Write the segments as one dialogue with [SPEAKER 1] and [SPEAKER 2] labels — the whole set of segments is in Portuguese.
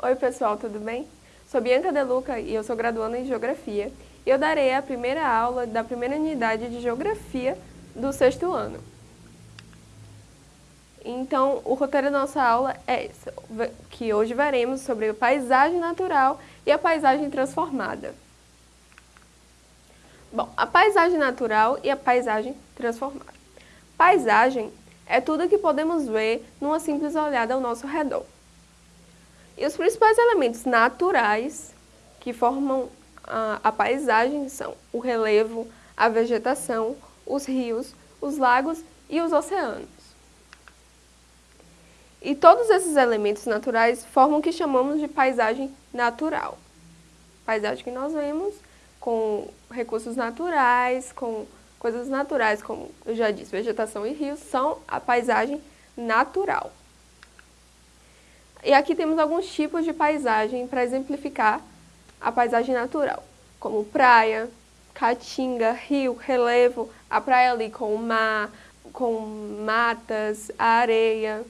[SPEAKER 1] Oi pessoal, tudo bem? Sou Bianca Deluca e eu sou graduanda em Geografia e eu darei a primeira aula da primeira unidade de Geografia do sexto ano. Então, o roteiro da nossa aula é esse, que hoje veremos sobre a paisagem natural e a paisagem transformada. Bom, a paisagem natural e a paisagem transformada. Paisagem é tudo que podemos ver numa simples olhada ao nosso redor. E os principais elementos naturais que formam a, a paisagem são o relevo, a vegetação, os rios, os lagos e os oceanos. E todos esses elementos naturais formam o que chamamos de paisagem natural. Paisagem que nós vemos com recursos naturais, com coisas naturais, como eu já disse, vegetação e rios, são a paisagem natural. E aqui temos alguns tipos de paisagem para exemplificar a paisagem natural, como praia, caatinga, rio, relevo, a praia ali com o mar, com matas, areia.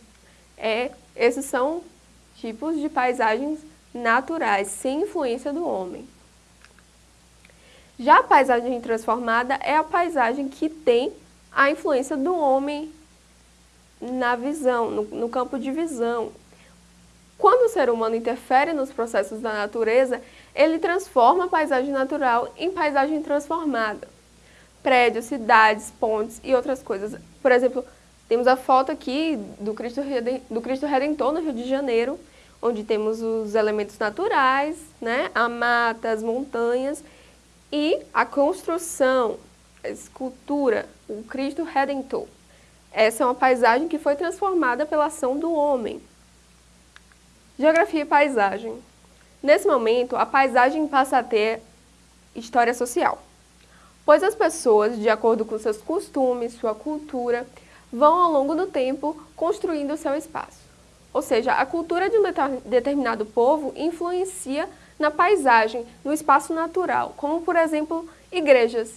[SPEAKER 1] É, esses são tipos de paisagens naturais, sem influência do homem. Já a paisagem transformada é a paisagem que tem a influência do homem na visão, no, no campo de visão. Ser humano interfere nos processos da natureza, ele transforma a paisagem natural em paisagem transformada. Prédios, cidades, pontes e outras coisas. Por exemplo, temos a foto aqui do Cristo, do Cristo Redentor no Rio de Janeiro, onde temos os elementos naturais, né? a mata, as montanhas, e a construção, a escultura, o Cristo Redentor. Essa é uma paisagem que foi transformada pela ação do homem. Geografia e paisagem. Nesse momento, a paisagem passa a ter história social, pois as pessoas, de acordo com seus costumes, sua cultura, vão ao longo do tempo construindo seu espaço. Ou seja, a cultura de um determinado povo influencia na paisagem, no espaço natural, como por exemplo, igrejas.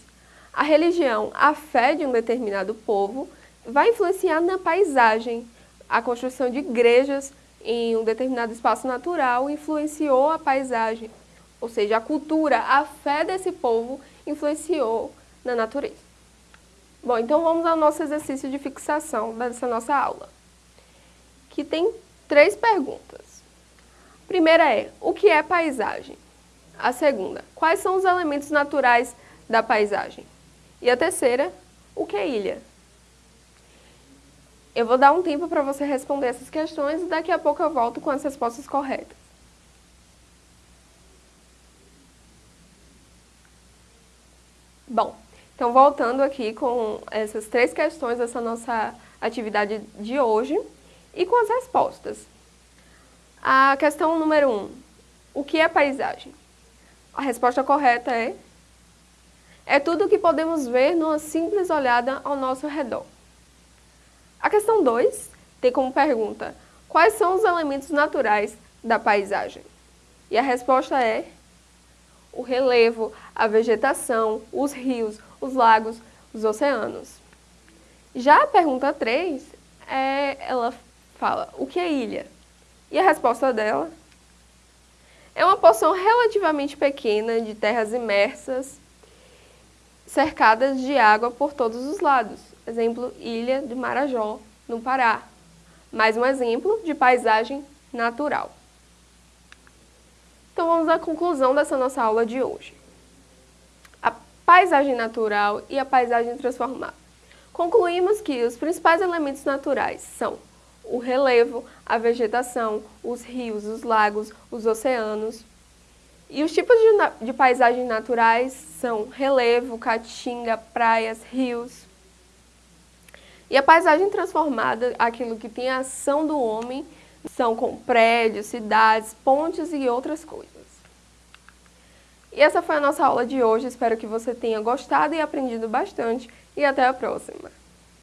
[SPEAKER 1] A religião, a fé de um determinado povo vai influenciar na paisagem. A construção de igrejas em um determinado espaço natural influenciou a paisagem. Ou seja, a cultura, a fé desse povo influenciou na natureza. Bom, então vamos ao nosso exercício de fixação dessa nossa aula, que tem três perguntas primeira é, o que é paisagem? A segunda, quais são os elementos naturais da paisagem? E a terceira, o que é ilha? Eu vou dar um tempo para você responder essas questões e daqui a pouco eu volto com as respostas corretas. Bom, então voltando aqui com essas três questões dessa nossa atividade de hoje e com as respostas. A questão número 1. Um, o que é paisagem? A resposta correta é é tudo o que podemos ver numa simples olhada ao nosso redor. A questão 2 tem como pergunta quais são os elementos naturais da paisagem? E a resposta é o relevo, a vegetação, os rios, os lagos, os oceanos. Já a pergunta 3, é, ela fala o que é ilha? E a resposta dela é uma porção relativamente pequena de terras imersas, cercadas de água por todos os lados. Exemplo, Ilha de Marajó, no Pará. Mais um exemplo de paisagem natural. Então vamos à conclusão dessa nossa aula de hoje. A paisagem natural e a paisagem transformada. Concluímos que os principais elementos naturais são o relevo, a vegetação, os rios, os lagos, os oceanos. E os tipos de, de paisagens naturais são relevo, caatinga, praias, rios. E a paisagem transformada, aquilo que tem a ação do homem, são com prédios, cidades, pontes e outras coisas. E essa foi a nossa aula de hoje, espero que você tenha gostado e aprendido bastante e até a próxima!